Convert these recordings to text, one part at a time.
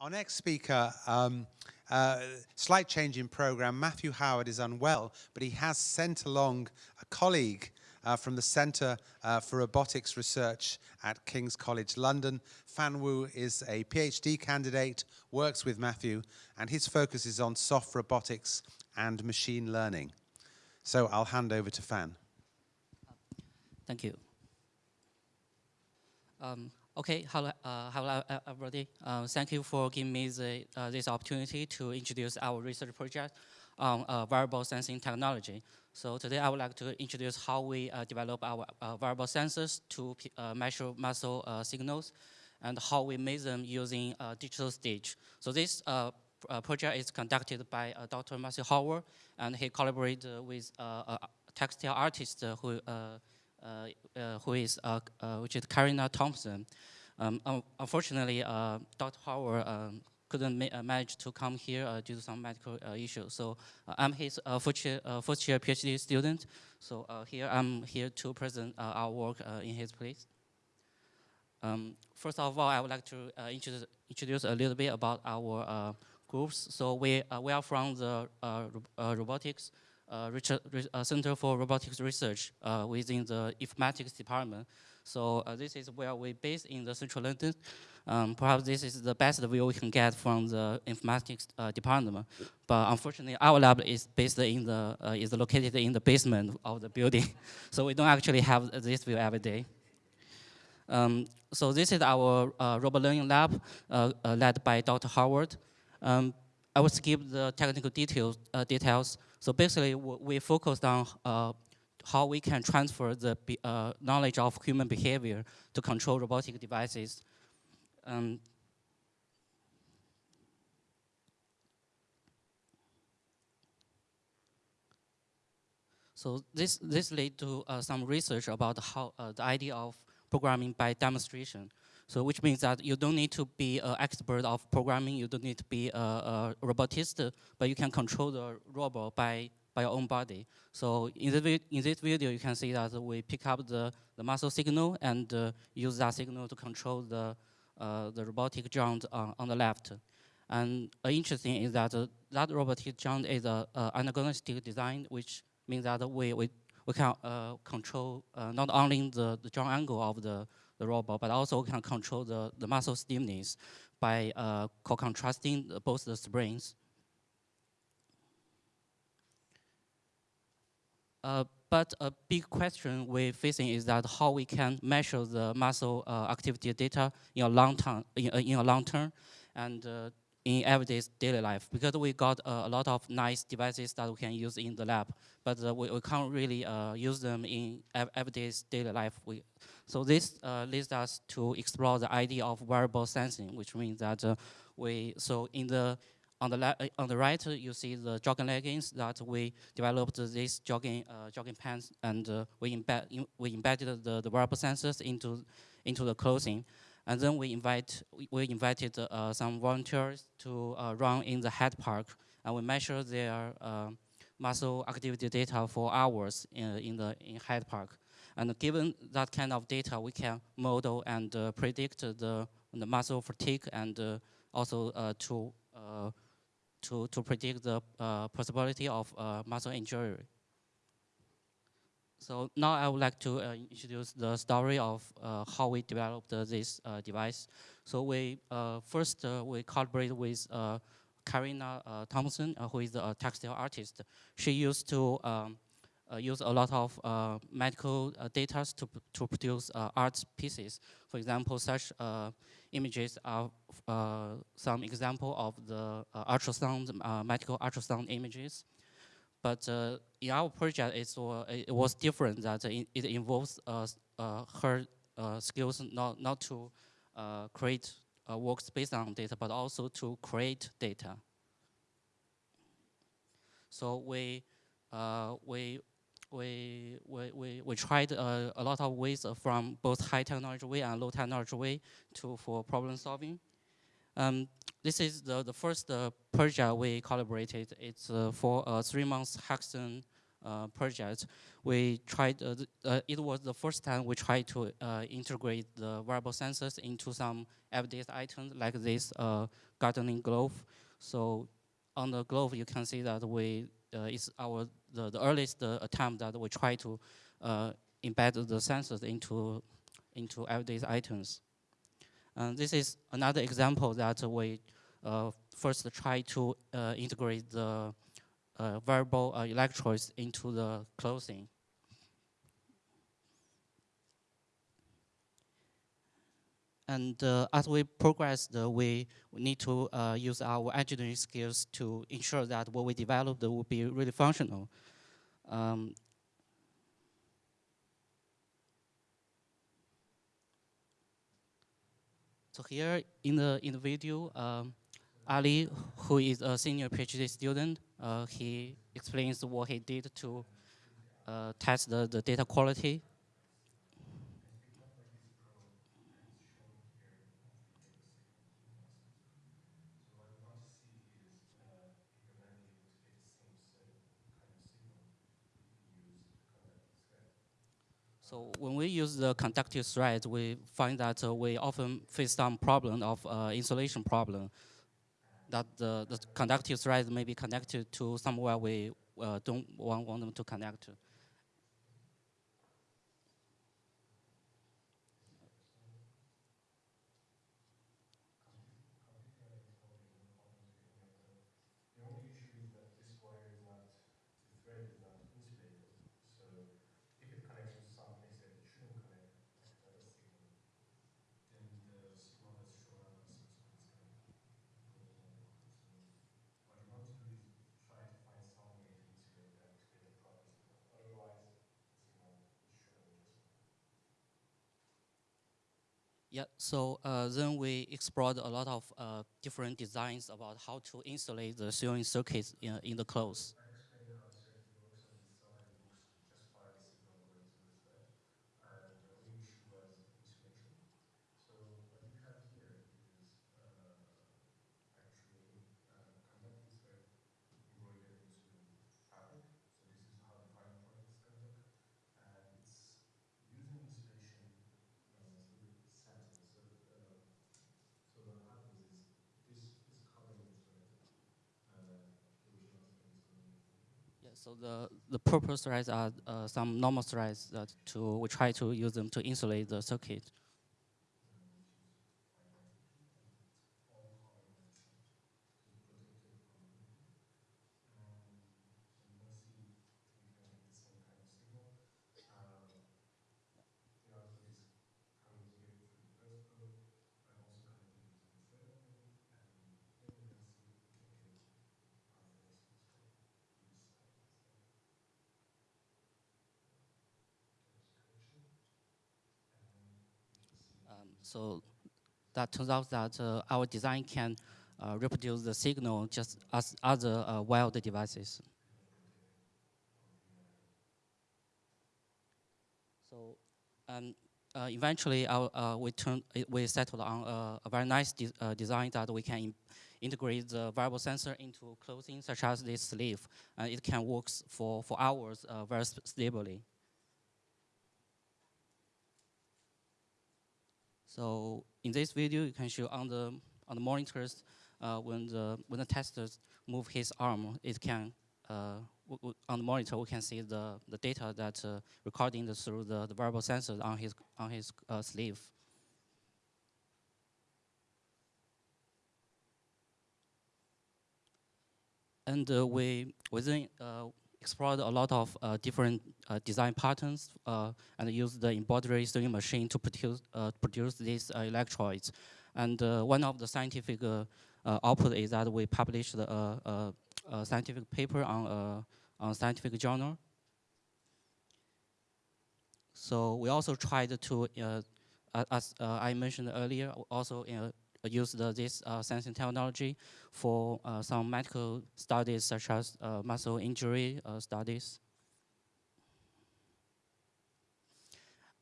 Our next speaker, um, uh, slight change in program. Matthew Howard is unwell, but he has sent along a colleague uh, from the Centre uh, for Robotics Research at King's College London. Fan Wu is a PhD candidate, works with Matthew, and his focus is on soft robotics and machine learning. So I'll hand over to Fan. Thank you. Um, Okay, hello, uh, hello everybody. Uh, thank you for giving me the, uh, this opportunity to introduce our research project on uh, wearable sensing technology. So today I would like to introduce how we uh, develop our uh, wearable sensors to measure muscle signals and how we make them using digital stage. So this project is conducted by Dr. Matthew Howard and he collaborated with a textile artist who uh, uh, who is uh, which is Karina Thompson. Um, unfortunately, Dr. Howard um, couldn't ma manage to come here due to some medical issues. So I'm his first year, first, year, PhD student. So here I'm here to present our work in his place. Um, first of all, I would like to uh, introduce, introduce, a little bit about our uh, groups. So we, uh, we are from the robotics uh, Richard, uh, Center for Robotics Research uh, within the informatics department. So this is where we based in the central London. Um, perhaps this is the best view we can get from the informatics uh, department. But unfortunately, our lab is based in the uh, is located in the basement of the building, so we don't actually have this view every day. Um, so this is our uh, robot learning lab led by Dr. Howard. Um, I will skip the technical details. details. So basically, we focused on uh, how we can transfer the uh, knowledge of human behavior to control robotic devices. Um, so this this led to uh, some research about how uh, the idea of programming by demonstration. So which means that you don't need to be an expert of programming, you don't need to be a, a robotist, but you can control the robot by, by your own body. So in, the, in this video, you can see that we pick up the, the muscle signal and uh, use that signal to control the, uh, the robotic joint on, on the left. And uh, interesting is that uh, that robotic joint is an antagonistic design, which means that we, we, we can uh, control uh, not only the, the joint angle of the the robot, but also we can control the, the muscle stiffness by uh, co-contracting both the springs. Uh, but a big question we're facing is that how we can measure the muscle uh, activity data in a long term, in, uh, in a long term, and in everyday daily life because we got uh, a lot of nice devices that we can use in the lab, but uh, we, we, can't really uh, use them in everyday daily life. We, so this uh, leads us to explore the idea of wearable sensing, which means that uh, we, so in the, on the, uh, on the right, you see the jogging leggings that we developed these jogging, jogging pants and we, embed, we embedded the, the wearable sensors into, into the clothing. And then we invite we invited uh, some volunteers to uh, run in the Hyde Park, and we measure their uh, muscle activity data for hours in, in the in Hyde Park. And given that kind of data, we can model and uh, predict the the muscle fatigue and uh, also uh, to to to predict the possibility of muscle injury. So now I would like to uh, introduce the story of uh, how we developed uh, this uh, device. So we uh, first uh, we collaborated with Karina Thompson, who is a textile artist. She used to um, use a lot of medical data to, to produce art pieces. For example, such images are some example of the ultrasound, medical ultrasound images. But uh, in our project, uh, it was different that it, involves uh, uh, her uh, skills not, not to create works based on data, but also to create data. So we, we, we, we, we, we tried a lot of ways from both high technology way and low technology way to, for problem solving. Um, this is the, the first uh, project we collaborated. It's uh, for a three months hackathon uh, project, we tried, it was the first time we tried to integrate the wearable sensors into some everyday items like this gardening glove. So on the glove, you can see that we, it's our, the, the earliest attempt that we try to embed the sensors into, into everyday items. And this is another example that we uh, first try to uh, integrate the uh, wearable electrodes into the clothing. And uh, as we progress, uh, we, we need to uh, use our engineering skills to ensure that what we develop will be really functional. Um, So here in the in the video, um, Ali, who is a senior PhD student, uh, he explains what he did to uh, test the, the data quality So when we use the conductive thread, we find that uh, we often face some problem of uh, insulation problem. That the, the conductive thread may be connected to somewhere we uh, don't want, want them to connect to. Yeah, so uh, then we explored a lot of uh, different designs about how to insulate the sewing circuits in, in the clothes. So the, the purpose threads are uh, some normal threads that to, we try to use them to insulate the circuit. So that turns out that uh, our design can uh, reproduce the signal just as other uh, wired devices. So um, uh, eventually our, uh, we, turned, we settled on uh, a very nice de design that we can integrate the wearable sensor into clothing such as this sleeve. and it can work for, for hours very stably. So in this video, you can show on the on the monitors uh, when the when the tester move his arm, it can uh, on the monitor we can see the the data that uh, recording the, through the the wearable sensors on his on his uh, sleeve. And uh, we within uh, explored a lot of uh, different uh, design patterns uh, and used the embroidery sewing machine to produce, uh, produce these uh, electrodes. And uh, one of the scientific output is that we published a, a scientific paper on a scientific journal. So we also tried to, as I mentioned earlier, also use the, this uh, sensing technology for uh, some medical studies such as uh, muscle injury studies.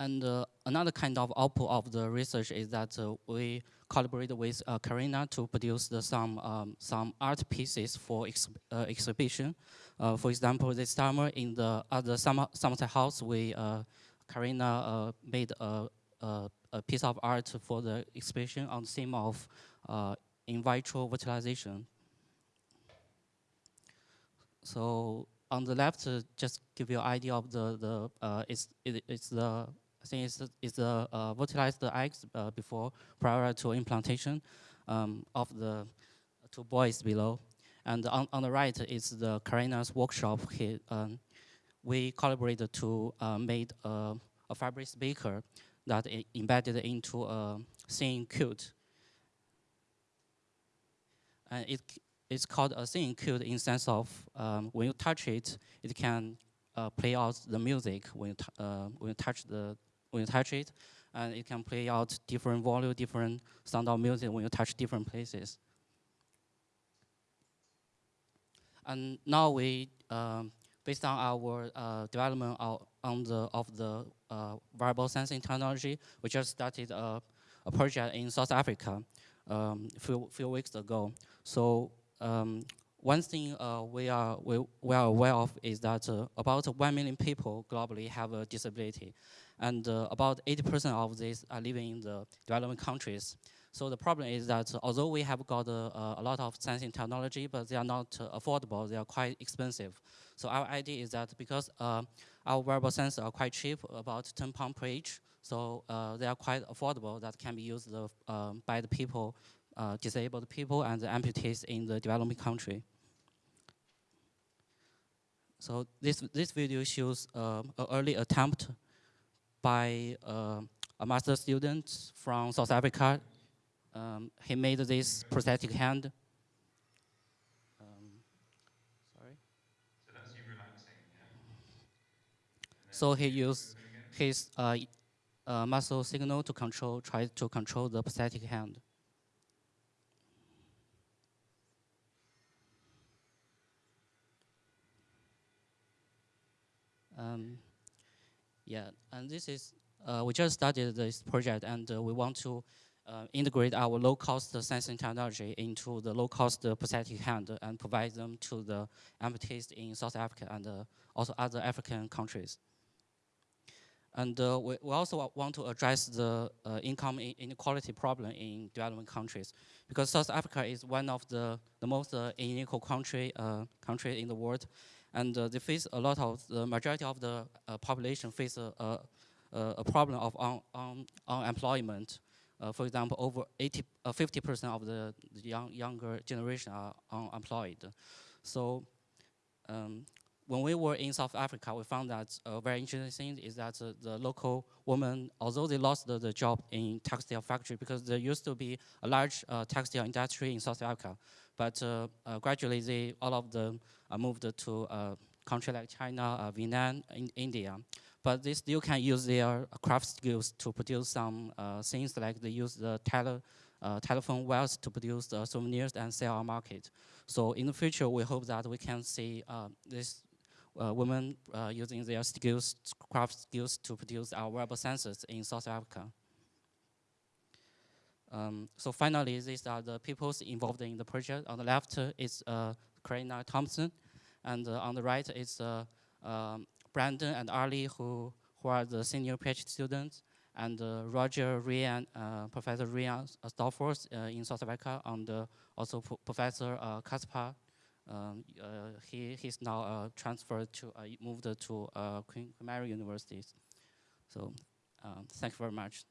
And another kind of output of the research is that we collaborated with uh, Karina to produce the, some um, some art pieces for ex uh, exhibition. Uh, for example, this summer in the other summer Somerset House, we Karina made a, a, a, piece of art for the exhibition on the theme of in vitro fertilization. So on the left, uh, just give you an idea of the the uh, it's it, it's the I think it's it's the uh, fertilized eggs uh, before prior to implantation um, of the two boys below, and on on the right is the Karina's workshop. He, um, we collaborated to uh, make a, a fabric speaker that embedded into a thin quilt. And it it's called a singing quilt in sense of um, when you touch it, it can uh, play out the music when you, uh, when you touch the when you touch it, and it can play out different volume, different sound of music when you touch different places. And now we, um, based on our uh, development of, on the of the uh, wearable sensing technology, we just started a, a project in South Africa um, a few, few weeks ago. So um, one thing uh, we, are, we, we, are aware of is that uh, about 1 million people globally have a disability. And uh, about 80% of these are living in the developing countries. So the problem is that although we have got uh, a lot of sensing technology, but they are not uh, affordable, they are quite expensive. So our idea is that because uh, our wearable sensors are quite cheap, about 10 pounds per each, so they are quite affordable that can be used by the people uh, disabled people and the amputees in the developing country. So this, this video shows uh, an early attempt by uh, a master student from South Africa. Um, he made this prosthetic hand. Um, sorry. So that's you relaxing, yeah? So he used his uh, uh, muscle signal to control, try to control the prosthetic hand. Um, yeah, and this is, uh, we just started this project and uh, we want to uh, integrate our low-cost sensing technology into the low-cost prosthetic hand and provide them to the amputees in South Africa and uh, also other African countries. And uh, we, we, also want to address the uh, income inequality problem in developing countries because South Africa is one of the, the most unequal country, country in the world and uh, they face a lot of the majority of the uh, population face a, a, a problem of un, un, unemployment. Uh, for example, over 80, 50% of the, the young, younger generation are unemployed. So um, when we were in South Africa, we found that a very interesting thing is that uh, the local women, although they lost the, the, job in textile factory because there used to be a large uh, textile industry in South Africa, but uh, uh gradually they, all of them moved to a country like China, Vietnam, in India. But they still can use their craft skills to produce some things like they use the tele, telephone wires to produce souvenirs and sell our market. So in the future, we hope that we can see uh, this uh, women uh, using their skills, craft skills to produce our wearable sensors in South Africa. Um, so finally, these are the people involved in the project. On the left is uh, Karina Thompson, and uh, on the right is uh, um, Brandon and Ali, who, who are the senior PhD students, and uh, Roger Ryan, uh, Professor Ryan Stolfors in South Africa, and also Professor Kaspar um, uh, he he's now uh, transferred to uh, moved to Queen Mary University. So, um, thank you very much.